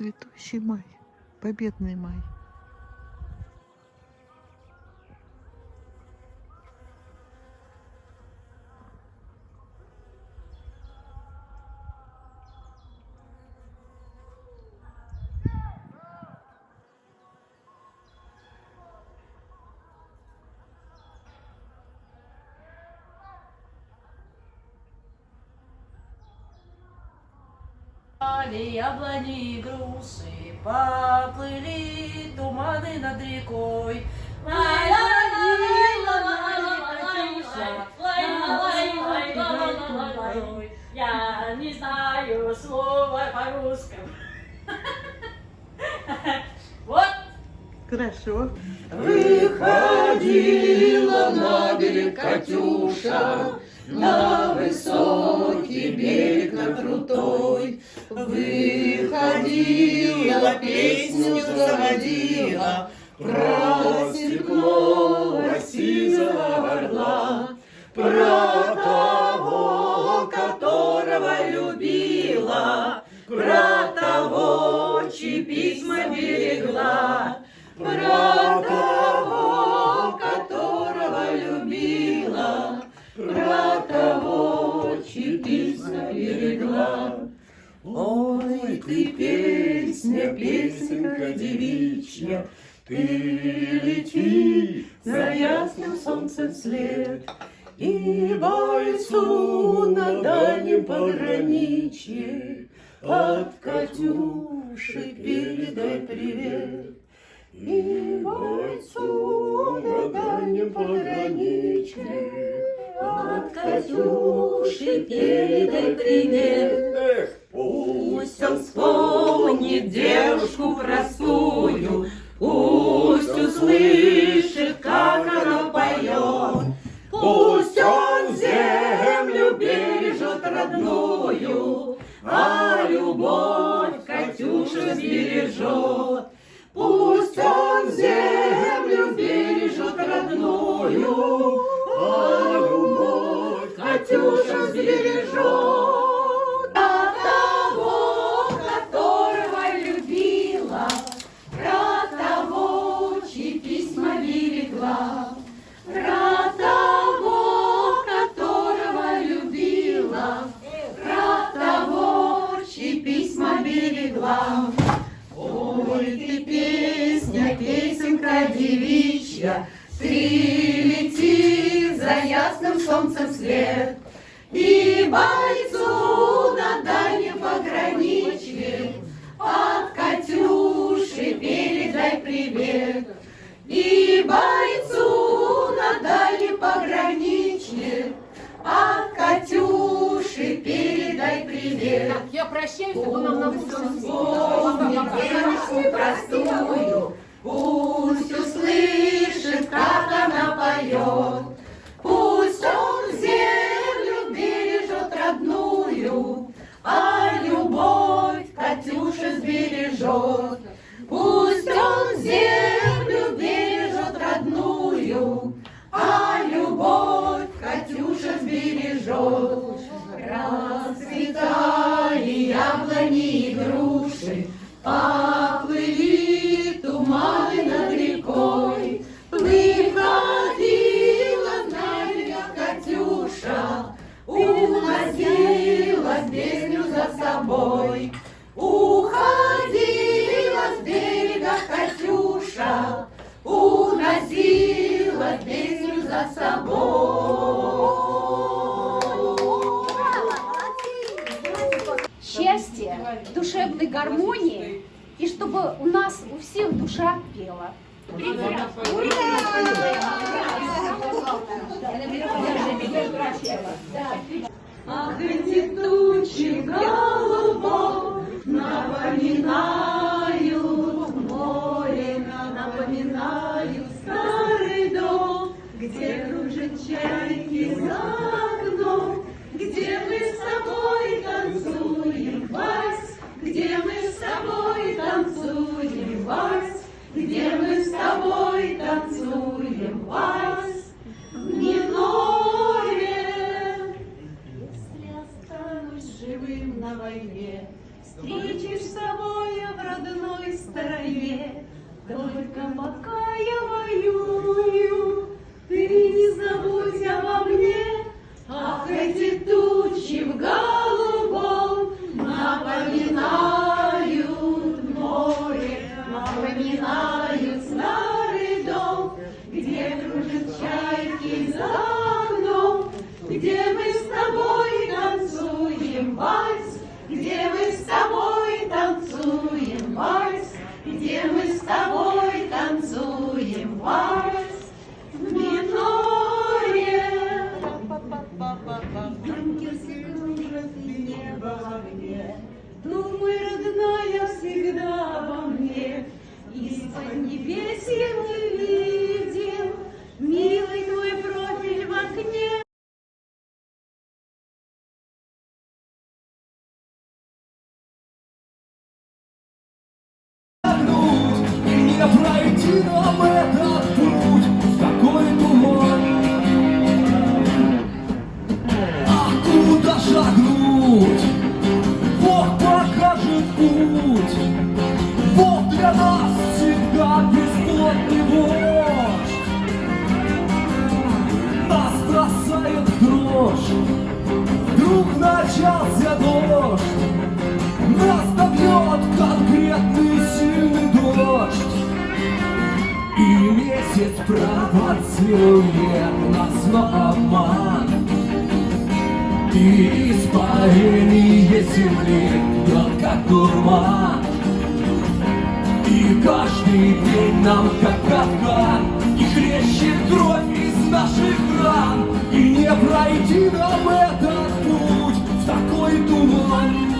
Цветущий май, победный май. Пали яблони и груши, поплыли туманы над рекой. Я не знаю слова по-русски. Вот. Хорошо. Выходила на берег Катюша, на высокий берег, на крутой. Выходила, песню заводила, про Ой, ты песня, песенка девичья, Ты лети за ясным солнцем след, И бойцу на дальнем пограничье От Катюши передай привет. И бойцу на дальнем пограничье От Катюши передай привет. Песенка девичья, Ты лети за ясным солнцем след, И бойцу на дальнем пограничье От Катюши передай привет. И бойцу на дальнем пограничье От Катюши передай привет. Я прощаюсь, а то нам на вспомнит девушку простую, собой. счастья, душевной гармонии, и чтобы у нас у всех душа пела. Ах, эти тучи голубом напоминают Где кружат чайки за окном, Где мы с тобой танцуем вальс, Где мы с тобой танцуем вальс, Где мы с тобой танцуем вальс, Гнилое. Если останусь живым на войне, Встретишь с собой в родной стороне, Только пока 들어 Правда целует нас, на обман. И испарение земли, да как дурман. И каждый день нам, как капкан И хлещет кровь из наших ран. И не пройти нам этот путь в такой туман.